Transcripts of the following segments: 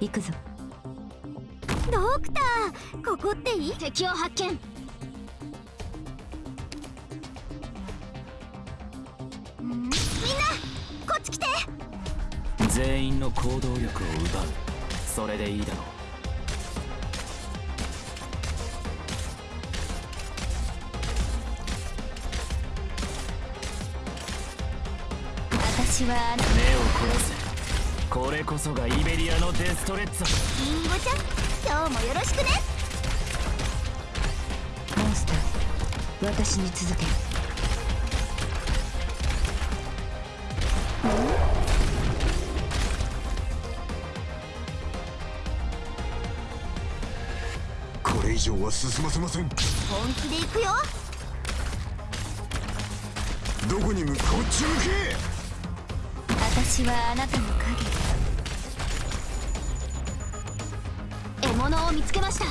行くぞ。ドクターここっていい？敵を発見。みんなこっち来て。全員の行動力を奪う。それでいいだろう。私は目を殺せこれこそがイベリアのデストレッツ。ァリンゴちゃん今日もよろしくね。モンスター私に続け。これ以上は進ませません。本気で行くよ。どこに向こっち向私はあなたの影獲物を見つけました。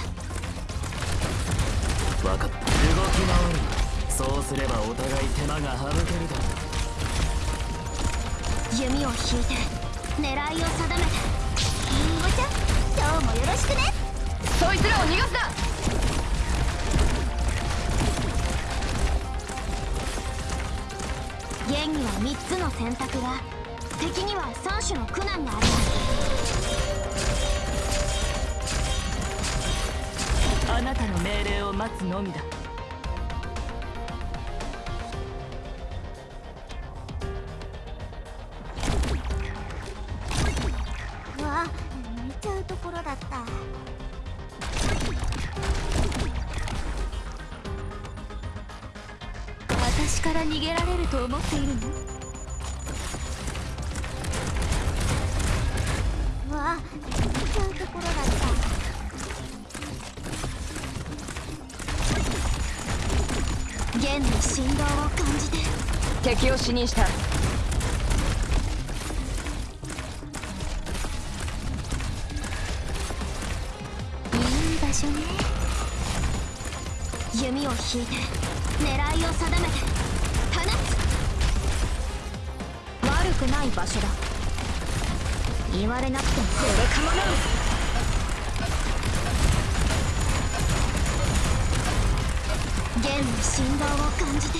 分かった。動き回る。そうすればお互い手間が省けるだろ弓を引いて狙いを定めて。リンゴちゃん今日もよろしくね。そいつらを逃がすな。現には3つの選択が敵には3種の苦難があります待つのみだ。うわ見ちゃうところだった。私から逃げられると思っているの？現に振動を感じて。敵を死認した。いい場所ね。弓を引いて狙いを定めて。放つ。悪くない場所だ。言われなくても。これかもな現に振動を感じて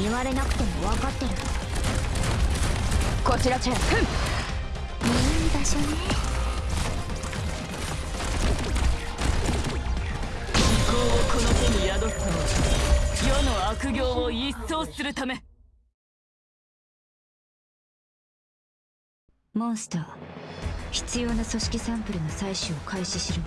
言われなくても分かってる。こちらチェンいい場所ね。意向をこの手に宿すのは世の悪行を一掃するため。モンスター必要な組織サンプルの採取を開始しろ